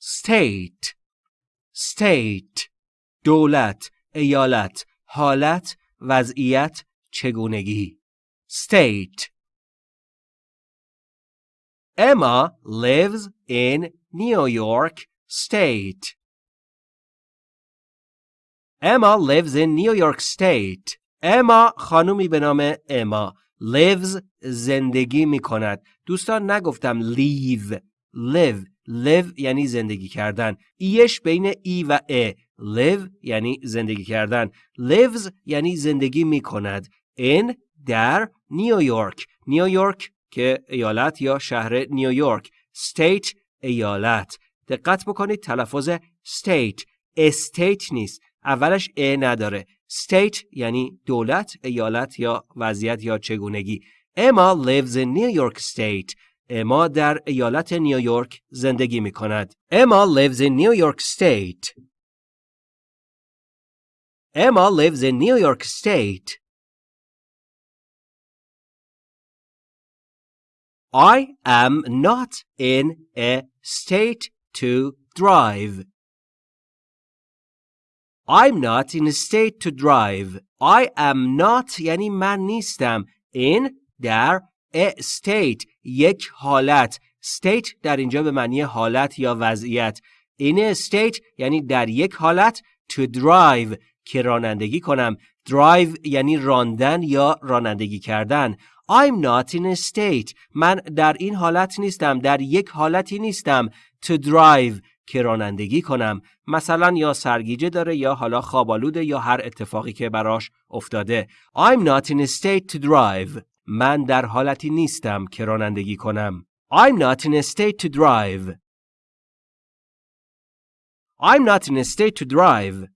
state state دولت ایالت حالت وضعیت چگونگی state Emma lives in New York State. Emma lives in New York State. Emma خانومی به نام اما lives زندگی می کند. دوستان نگفتم leave. live. Live یعنی زندگی کردن. ایش بین ای و ا. live یعنی زندگی کردن. lives یعنی زندگی می کند. in در نیویورک. نیویورک که ایالت یا شهر نیویورک state ایالت دقت بکنید تلفظ state استیت نیست اولش ا نداره state یعنی دولت ایالت یا وضعیت یا چگونگی اما lives in New York State اما در ایالت نیویورک زندگی می کند اما lives in New York State اما lives in New York State I am not in a state to drive. I'm not in a state to drive. I am not یعنی من نیستم. In در a state یک حالت. state در اینجا به معنی حالت یا وضعیت. A state یعنی در یک حالت to drive که رانندگی کنم. drive یعنی راندن یا رانندگی کردن. I'm not in a state. من در این حالت نیستم. در یک حالتی نیستم. To drive که رانندگی کنم. مثلا یا سرگیجه داره یا حالا خوابالوده یا هر اتفاقی که براش افتاده. I'm not in a state to drive. من در حالتی نیستم که رانندگی کنم. I'm not in a state to drive. I'm not in a state to drive.